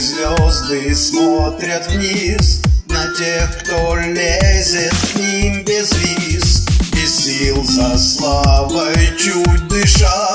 звезды смотрят вниз На тех, кто лезет к ним без виз. Без сил за славой чуть дыша